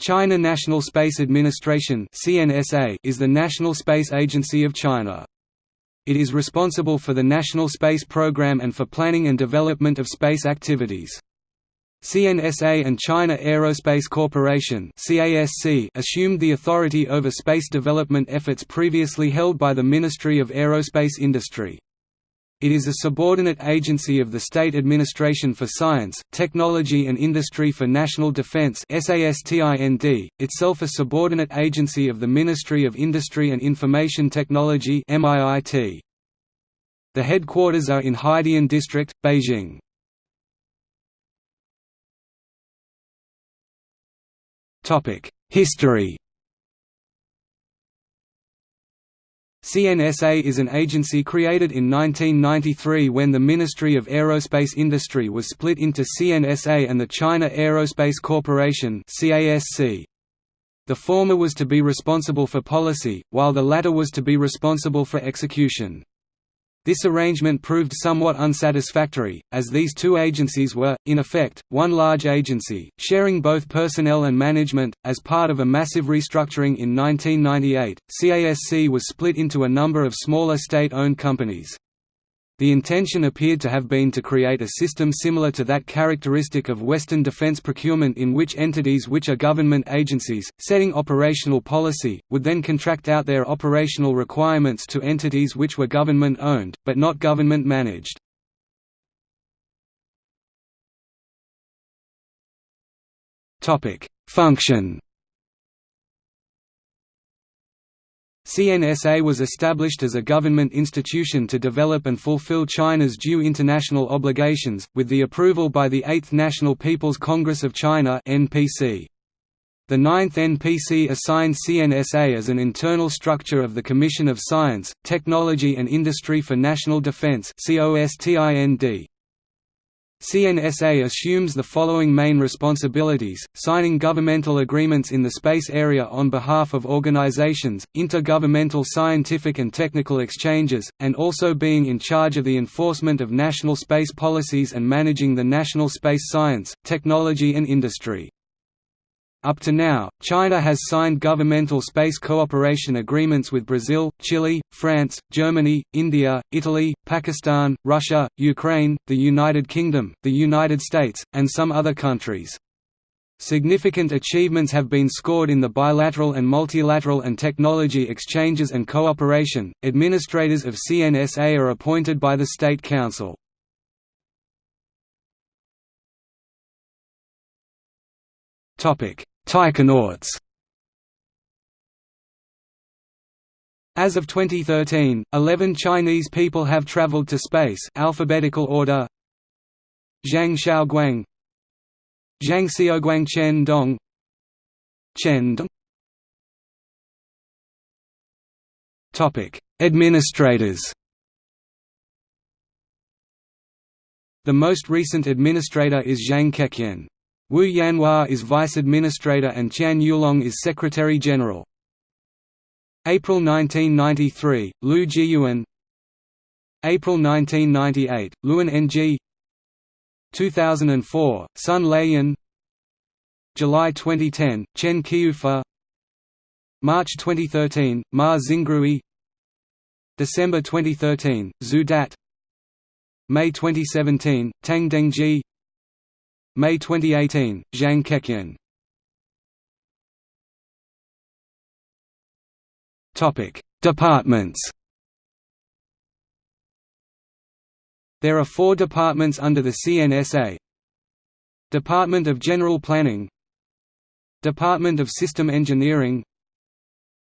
China National Space Administration is the national space agency of China. It is responsible for the national space program and for planning and development of space activities. CNSA and China Aerospace Corporation assumed the authority over space development efforts previously held by the Ministry of Aerospace Industry. It is a subordinate agency of the State Administration for Science, Technology and Industry for National Defense itself a subordinate agency of the Ministry of Industry and Information Technology The headquarters are in Haidian District, Beijing. History CNSA is an agency created in 1993 when the Ministry of Aerospace Industry was split into CNSA and the China Aerospace Corporation The former was to be responsible for policy, while the latter was to be responsible for execution. This arrangement proved somewhat unsatisfactory, as these two agencies were, in effect, one large agency, sharing both personnel and management. As part of a massive restructuring in 1998, CASC was split into a number of smaller state owned companies. The intention appeared to have been to create a system similar to that characteristic of Western defense procurement in which entities which are government agencies, setting operational policy, would then contract out their operational requirements to entities which were government-owned, but not government-managed. Function CNSA was established as a government institution to develop and fulfill China's due international obligations, with the approval by the 8th National People's Congress of China. The 9th NPC assigned CNSA as an internal structure of the Commission of Science, Technology and Industry for National Defense. CNSA assumes the following main responsibilities, signing governmental agreements in the space area on behalf of organizations, intergovernmental scientific and technical exchanges, and also being in charge of the enforcement of national space policies and managing the national space science, technology and industry. Up to now, China has signed governmental space cooperation agreements with Brazil, Chile, France, Germany, India, Italy, Pakistan, Russia, Ukraine, the United Kingdom, the United States, and some other countries. Significant achievements have been scored in the bilateral and multilateral and technology exchanges and cooperation. Administrators of CNSA are appointed by the State Council. Topic: Taikonauts. As of 2013, 11 Chinese people have traveled to space alphabetical order Zhang Xiaoguang Zhang Xiaoguang Chen Dong Chen Dong Topic: Administrators. The most recent administrator is Zhang Kejian. Wu Yanhua is Vice Administrator and Qian Yulong is Secretary General. April 1993, Liu Jiyuan. April 1998, Luan Enjie 2004, Sun Laiyan July 2010, Chen Qiufa March 2013, Ma Xingrui December 2013, Xu Dazhe. May 2017, Tang Dengjie May 2018, Zhang Kejian. Departments. There are four departments under the CNSA Department of General Planning. Department of System Engineering.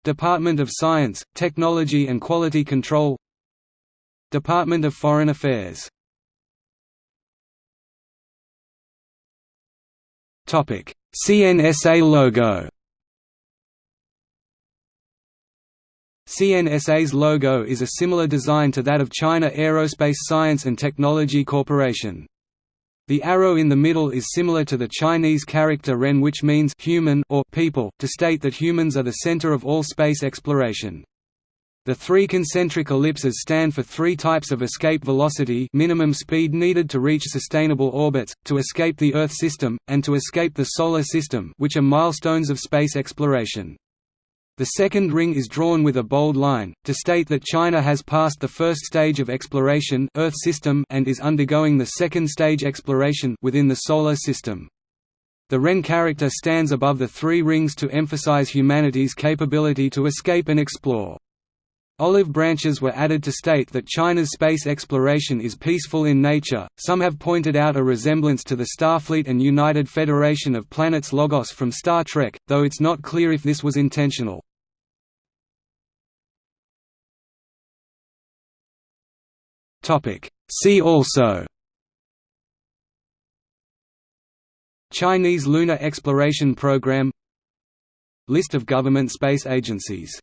Department of Science, Technology and Quality Control. Department of Foreign Affairs CNSA logo CNSA's logo is a similar design to that of China Aerospace Science and Technology Corporation. The arrow in the middle is similar to the Chinese character ren which means human or people, to state that humans are the center of all space exploration. The three concentric ellipses stand for three types of escape velocity minimum speed needed to reach sustainable orbits, to escape the Earth system, and to escape the Solar System which are milestones of space exploration. The second ring is drawn with a bold line, to state that China has passed the first stage of exploration Earth system and is undergoing the second stage exploration within the Solar System. The Ren character stands above the three rings to emphasize humanity's capability to escape and explore. Olive branches were added to state that China's space exploration is peaceful in nature. Some have pointed out a resemblance to the Starfleet and United Federation of Planets Logos from Star Trek, though it's not clear if this was intentional. Topic: See also Chinese Lunar Exploration Program List of government space agencies